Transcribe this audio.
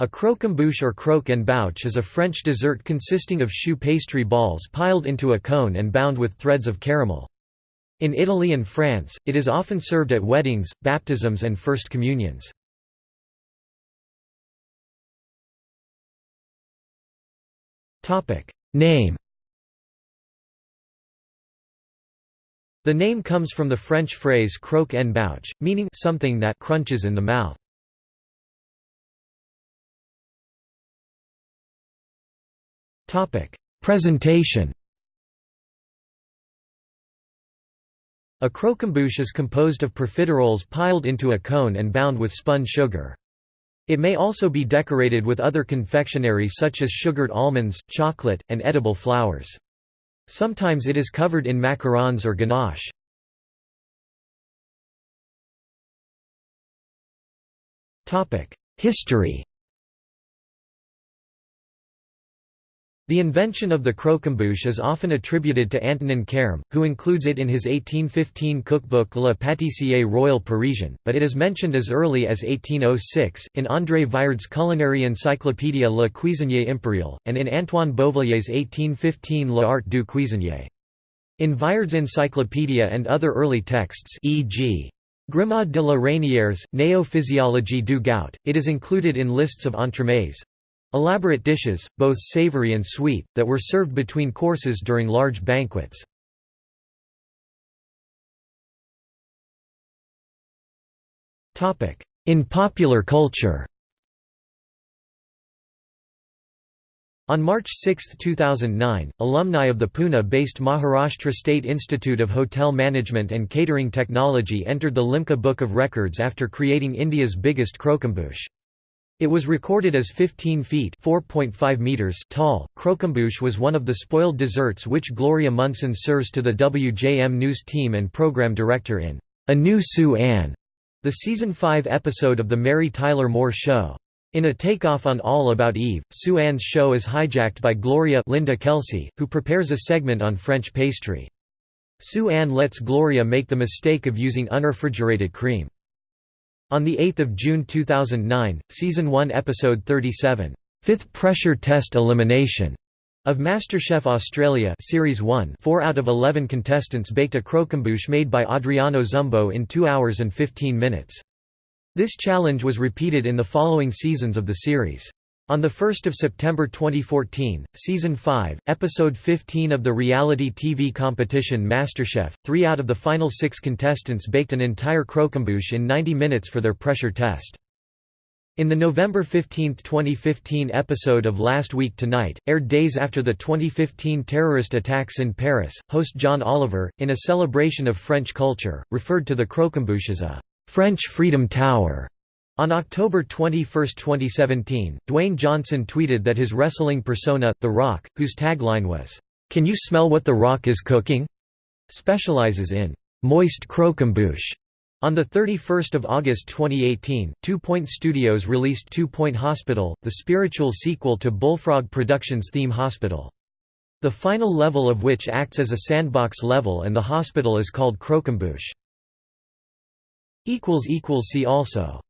A croquembouche or croque en bouche is a French dessert consisting of choux pastry balls piled into a cone and bound with threads of caramel. In Italy and France, it is often served at weddings, baptisms and first communions. Name The name comes from the French phrase croque en bouche, meaning something that crunches in the mouth. Presentation A croquembouche is composed of profiteroles piled into a cone and bound with spun sugar. It may also be decorated with other confectionery such as sugared almonds, chocolate, and edible flowers. Sometimes it is covered in macarons or ganache. History The invention of the croquembouche is often attributed to Antonin Carême, who includes it in his 1815 cookbook Le Pâtissier Royal Parisien, but it is mentioned as early as 1806, in André Viard's culinary encyclopédia Le Cuisinier Impérial, and in Antoine Beauvilliers' 1815 L'Art du cuisinier. In Viard's encyclopedia and other early texts e.g. Grimod de la Reynière's, Néo-physiologie du goût, it is included in lists of entremets, Elaborate dishes, both savory and sweet, that were served between courses during large banquets. In popular culture On March 6, 2009, alumni of the Pune-based Maharashtra State Institute of Hotel Management and Catering Technology entered the Limca Book of Records after creating India's biggest croquembouche. It was recorded as 15 feet (4.5 meters) tall. Croquembouche was one of the spoiled desserts which Gloria Munson serves to the WJM News team and program director in A New Sue Ann, the season 5 episode of The Mary Tyler Moore Show. In a takeoff on All About Eve, Sue Ann's show is hijacked by Gloria Linda Kelsey, who prepares a segment on French pastry. Sue Ann lets Gloria make the mistake of using unrefrigerated cream. On 8 June 2009, Season 1 Episode 37, Fifth Pressure Test Elimination of MasterChef Australia Series 1 4 out of 11 contestants baked a croquembouche made by Adriano Zumbo in 2 hours and 15 minutes. This challenge was repeated in the following seasons of the series. On 1 September 2014, Season 5, Episode 15 of the reality TV competition MasterChef, three out of the final six contestants baked an entire croquembouche in 90 minutes for their pressure test. In the November 15, 2015 episode of Last Week Tonight, aired days after the 2015 terrorist attacks in Paris, host John Oliver, in a celebration of French culture, referred to the croquembouche as a «French Freedom Tower» On October 21, 2017, Dwayne Johnson tweeted that his wrestling persona, The Rock, whose tagline was, "'Can you smell what The Rock is cooking?' specializes in "'moist croquembouche'. On 31 August 2018, Two Point Studios released Two Point Hospital, the spiritual sequel to Bullfrog Productions' theme hospital. The final level of which acts as a sandbox level and the hospital is called Croquembouche. See also